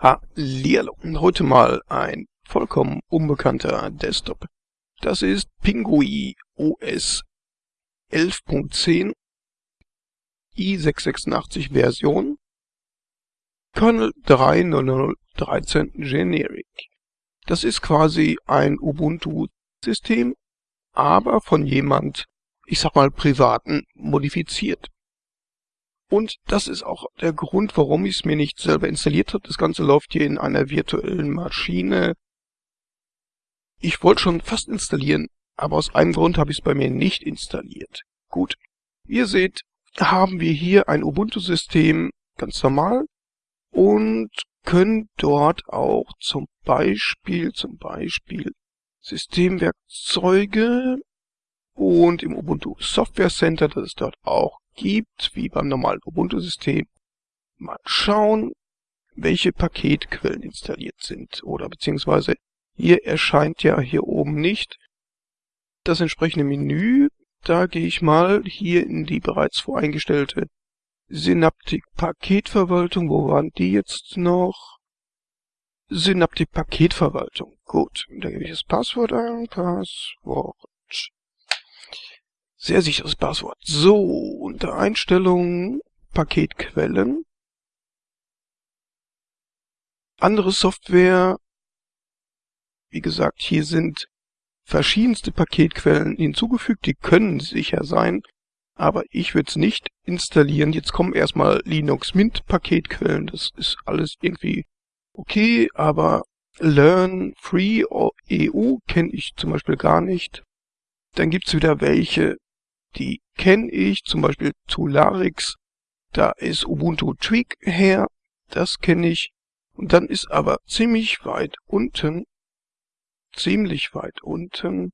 Hallihallo. Heute mal ein vollkommen unbekannter Desktop. Das ist Pingui OS 11.10 i686 Version Kernel 3.0013 Generic. Das ist quasi ein Ubuntu-System, aber von jemand, ich sag mal, privaten modifiziert. Und das ist auch der Grund, warum ich es mir nicht selber installiert habe. Das Ganze läuft hier in einer virtuellen Maschine. Ich wollte schon fast installieren, aber aus einem Grund habe ich es bei mir nicht installiert. Gut, ihr seht, haben wir hier ein Ubuntu-System ganz normal und können dort auch zum Beispiel, zum Beispiel Systemwerkzeuge und im Ubuntu Software Center, das es dort auch gibt, wie beim normalen Ubuntu-System, mal schauen, welche Paketquellen installiert sind. Oder beziehungsweise hier erscheint ja hier oben nicht das entsprechende Menü. Da gehe ich mal hier in die bereits voreingestellte Synaptic Paketverwaltung. Wo waren die jetzt noch? Synaptic Paketverwaltung. Gut, da gebe ich das Passwort ein. Passwort. Sehr sicheres Passwort. So, unter Einstellungen, Paketquellen. Andere Software. Wie gesagt, hier sind verschiedenste Paketquellen hinzugefügt. Die können sicher sein, aber ich würde es nicht installieren. Jetzt kommen erstmal Linux Mint Paketquellen. Das ist alles irgendwie okay, aber Learn Free EU kenne ich zum Beispiel gar nicht. Dann gibt's wieder welche, die kenne ich, zum Beispiel Tularix, da ist Ubuntu Tweak her, das kenne ich. Und dann ist aber ziemlich weit unten, ziemlich weit unten,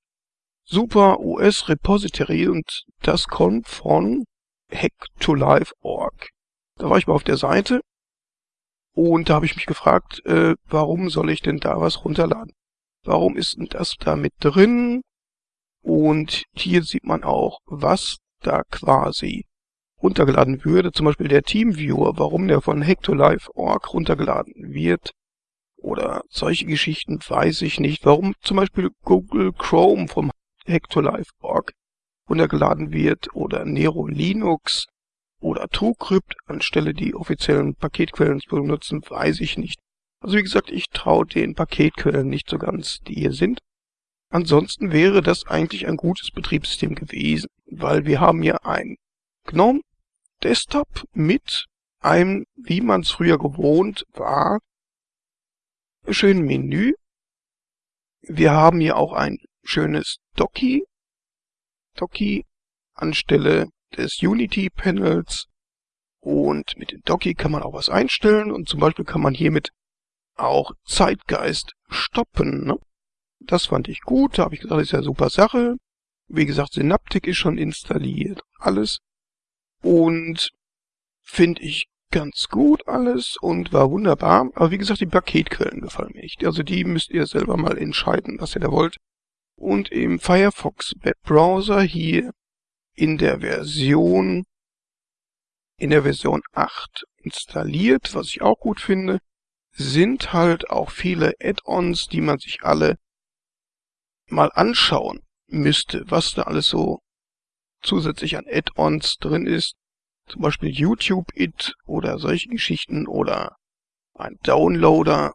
Super OS Repository und das kommt von hack2life.org. Da war ich mal auf der Seite und da habe ich mich gefragt, äh, warum soll ich denn da was runterladen? Warum ist denn das da mit drin? Und hier sieht man auch, was da quasi runtergeladen würde. Zum Beispiel der Teamviewer, warum der von Hectolife.org runtergeladen wird. Oder solche Geschichten weiß ich nicht. Warum zum Beispiel Google Chrome vom Hectolife.org runtergeladen wird. Oder Nero Linux. Oder TrueCrypt anstelle die offiziellen Paketquellen zu benutzen, weiß ich nicht. Also wie gesagt, ich traue den Paketquellen nicht so ganz, die hier sind. Ansonsten wäre das eigentlich ein gutes Betriebssystem gewesen, weil wir haben hier ein GNOME Desktop mit einem, wie man es früher gewohnt war, schönen Menü. Wir haben hier auch ein schönes Docky, Docky anstelle des Unity Panels und mit dem Docky kann man auch was einstellen und zum Beispiel kann man hiermit auch Zeitgeist stoppen. Ne? Das fand ich gut. Da habe ich gesagt, das ist ja super Sache. Wie gesagt, Synaptic ist schon installiert. Alles. Und finde ich ganz gut alles und war wunderbar. Aber wie gesagt, die Paketquellen gefallen mir nicht. Also die müsst ihr selber mal entscheiden, was ihr da wollt. Und im Firefox Webbrowser hier in der Version in der Version 8 installiert, was ich auch gut finde, sind halt auch viele Add-ons, die man sich alle mal anschauen müsste, was da alles so zusätzlich an Add-ons drin ist, zum Beispiel YouTube It oder solche Geschichten oder ein Downloader.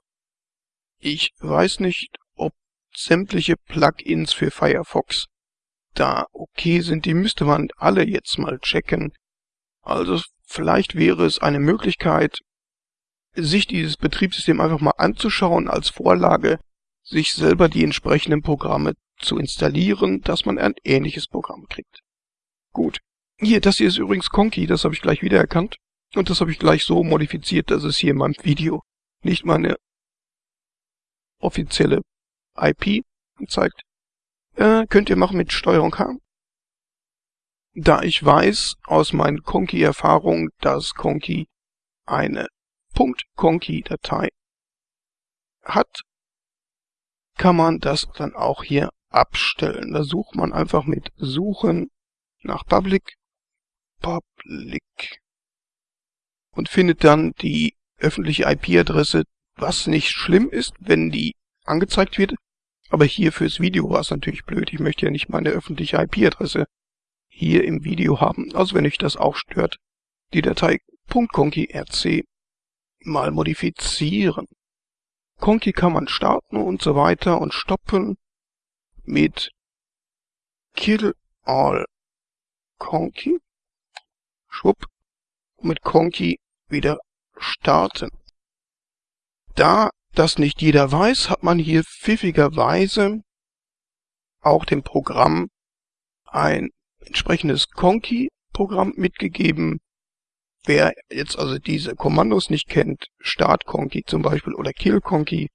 Ich weiß nicht, ob sämtliche Plugins für Firefox da okay sind. Die müsste man alle jetzt mal checken. Also vielleicht wäre es eine Möglichkeit, sich dieses Betriebssystem einfach mal anzuschauen als Vorlage sich selber die entsprechenden Programme zu installieren, dass man ein ähnliches Programm kriegt. Gut. Hier, das hier ist übrigens Conky, das habe ich gleich wiedererkannt. Und das habe ich gleich so modifiziert, dass es hier in meinem Video nicht meine offizielle IP zeigt. Äh, könnt ihr machen mit Steuerung H. Da ich weiß aus meinen Conky-Erfahrungen, dass Conky eine .conky-Datei hat, kann man das dann auch hier abstellen. Da sucht man einfach mit Suchen nach Public, Public und findet dann die öffentliche IP-Adresse was nicht schlimm ist, wenn die angezeigt wird. Aber hier fürs Video war es natürlich blöd. Ich möchte ja nicht meine öffentliche IP-Adresse hier im Video haben. Also wenn euch das auch stört, die Datei .conky.rc mal modifizieren. Conky kann man starten und so weiter und stoppen mit kill all Conky. Schwupp. Mit Conky wieder starten. Da das nicht jeder weiß, hat man hier pfiffigerweise auch dem Programm ein entsprechendes Conky-Programm mitgegeben. Wer jetzt also diese Kommandos nicht kennt, Start Conky zum Beispiel oder Kill Conky,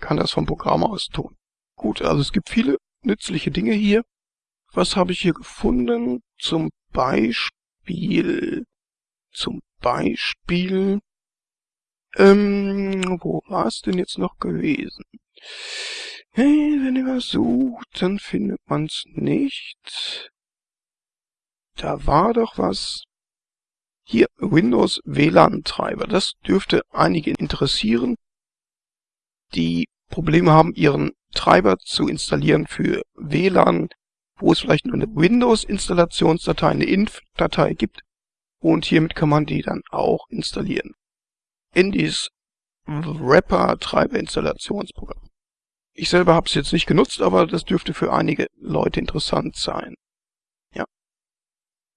kann das vom Programm aus tun. Gut, also es gibt viele nützliche Dinge hier. Was habe ich hier gefunden? Zum Beispiel, zum Beispiel, ähm, wo war es denn jetzt noch gewesen? Hey, wenn ihr was sucht, dann findet man's nicht. Da war doch was. Hier, Windows WLAN-Treiber. Das dürfte einige interessieren, die Probleme haben, ihren Treiber zu installieren für WLAN, wo es vielleicht nur eine Windows-Installationsdatei, eine Inf-Datei gibt. Und hiermit kann man die dann auch installieren. Indies Wrapper Treiber-Installationsprogramm. Ich selber habe es jetzt nicht genutzt, aber das dürfte für einige Leute interessant sein. Ja.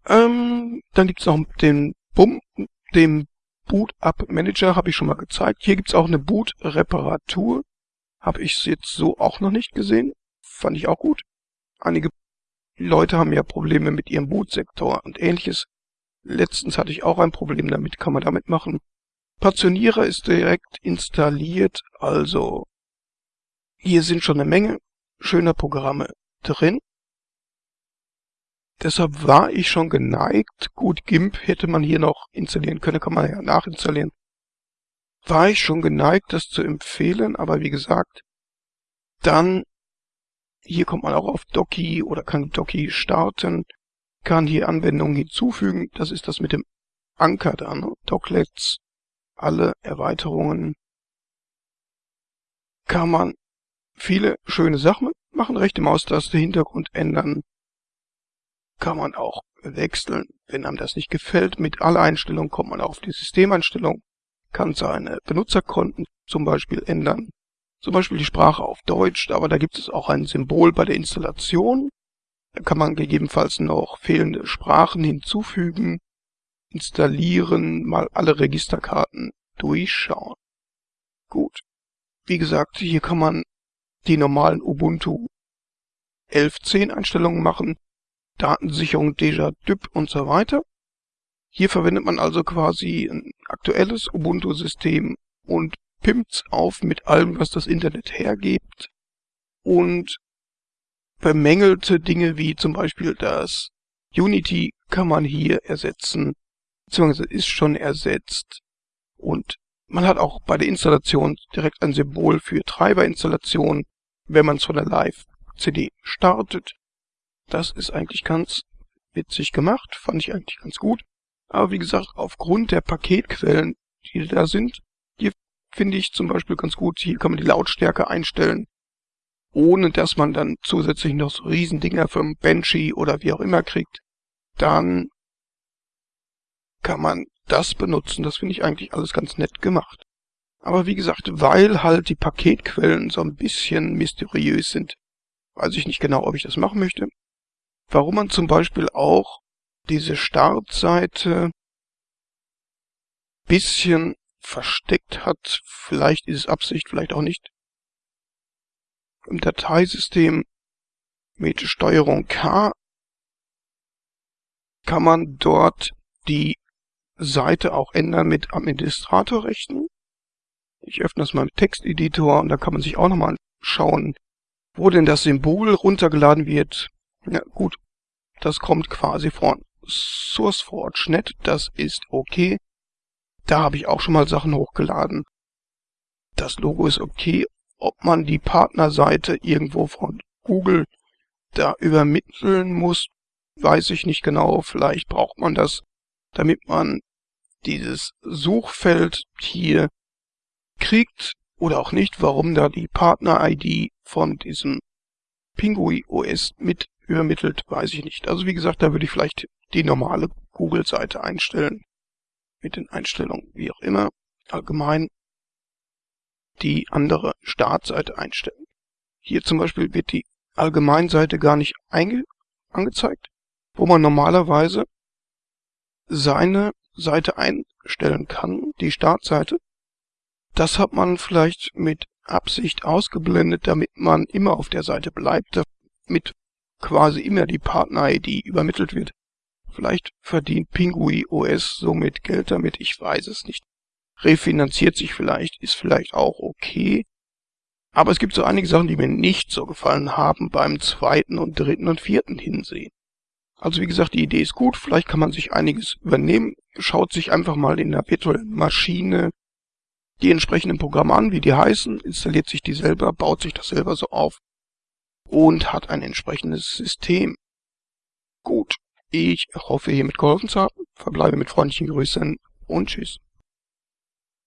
Ähm, dann gibt's noch den BUM, den Boot Up Manager, habe ich schon mal gezeigt. Hier gibt's auch eine Boot-Reparatur. Habe ich jetzt so auch noch nicht gesehen. Fand ich auch gut. Einige Leute haben ja Probleme mit ihrem Bootsektor und ähnliches. Letztens hatte ich auch ein Problem damit, kann man damit machen. Partitionierer ist direkt installiert, also hier sind schon eine Menge schöner Programme drin. Deshalb war ich schon geneigt, gut, GIMP hätte man hier noch installieren können, kann man ja nachinstallieren. War ich schon geneigt, das zu empfehlen, aber wie gesagt, dann hier kommt man auch auf Docky oder kann Docky starten, kann hier Anwendungen hinzufügen. Das ist das mit dem Anker da, ne? Docklets, alle Erweiterungen. Kann man viele schöne Sachen machen. Rechte Maustaste, Hintergrund ändern. Kann man auch wechseln, wenn einem das nicht gefällt. Mit aller Einstellungen kommt man auf die Systemeinstellung. Kann seine Benutzerkonten zum Beispiel ändern zum Beispiel die Sprache auf Deutsch, aber da gibt es auch ein Symbol bei der Installation. Da kann man gegebenenfalls noch fehlende Sprachen hinzufügen, installieren, mal alle Registerkarten durchschauen. Gut. Wie gesagt, hier kann man die normalen Ubuntu 11.10 Einstellungen machen, Datensicherung, Deja Dyp und so weiter. Hier verwendet man also quasi ein aktuelles Ubuntu-System und pimpt's auf mit allem, was das Internet hergibt und bemängelte Dinge wie zum Beispiel das Unity kann man hier ersetzen, beziehungsweise ist schon ersetzt und man hat auch bei der Installation direkt ein Symbol für Treiberinstallation, wenn man es von der Live-CD startet. Das ist eigentlich ganz witzig gemacht, fand ich eigentlich ganz gut. Aber wie gesagt, aufgrund der Paketquellen, die da sind, finde ich zum Beispiel ganz gut. Hier kann man die Lautstärke einstellen, ohne dass man dann zusätzlich noch so Riesendinger vom Banshee oder wie auch immer kriegt. Dann kann man das benutzen. Das finde ich eigentlich alles ganz nett gemacht. Aber wie gesagt, weil halt die Paketquellen so ein bisschen mysteriös sind, weiß ich nicht genau, ob ich das machen möchte. Warum man zum Beispiel auch diese Startseite bisschen versteckt hat. Vielleicht ist es Absicht, vielleicht auch nicht. Im Dateisystem mit Steuerung K kann man dort die Seite auch ändern mit Administratorrechten. Ich öffne das mal mit Texteditor und da kann man sich auch nochmal anschauen, wo denn das Symbol runtergeladen wird. Ja gut, das kommt quasi von SourceForge.net, das ist okay. Da habe ich auch schon mal Sachen hochgeladen. Das Logo ist okay. Ob man die Partnerseite irgendwo von Google da übermitteln muss, weiß ich nicht genau. Vielleicht braucht man das, damit man dieses Suchfeld hier kriegt. oder auch nicht, warum da die Partner-ID von diesem Pingui OS mit übermittelt, weiß ich nicht. Also wie gesagt, da würde ich vielleicht die normale Google-Seite einstellen. Mit den Einstellungen, wie auch immer, allgemein die andere Startseite einstellen. Hier zum Beispiel wird die Allgemeinseite gar nicht angezeigt, wo man normalerweise seine Seite einstellen kann, die Startseite. Das hat man vielleicht mit Absicht ausgeblendet, damit man immer auf der Seite bleibt, damit quasi immer die Partner-ID übermittelt wird. Vielleicht verdient Pingui OS somit Geld damit, ich weiß es nicht. Refinanziert sich vielleicht, ist vielleicht auch okay. Aber es gibt so einige Sachen, die mir nicht so gefallen haben beim zweiten und dritten und vierten Hinsehen. Also wie gesagt, die Idee ist gut, vielleicht kann man sich einiges übernehmen, schaut sich einfach mal in der virtuellen Maschine die entsprechenden Programme an, wie die heißen, installiert sich die selber, baut sich das selber so auf und hat ein entsprechendes System. Gut, ich hoffe hiermit geholfen zu haben, verbleibe mit freundlichen Grüßen und tschüss.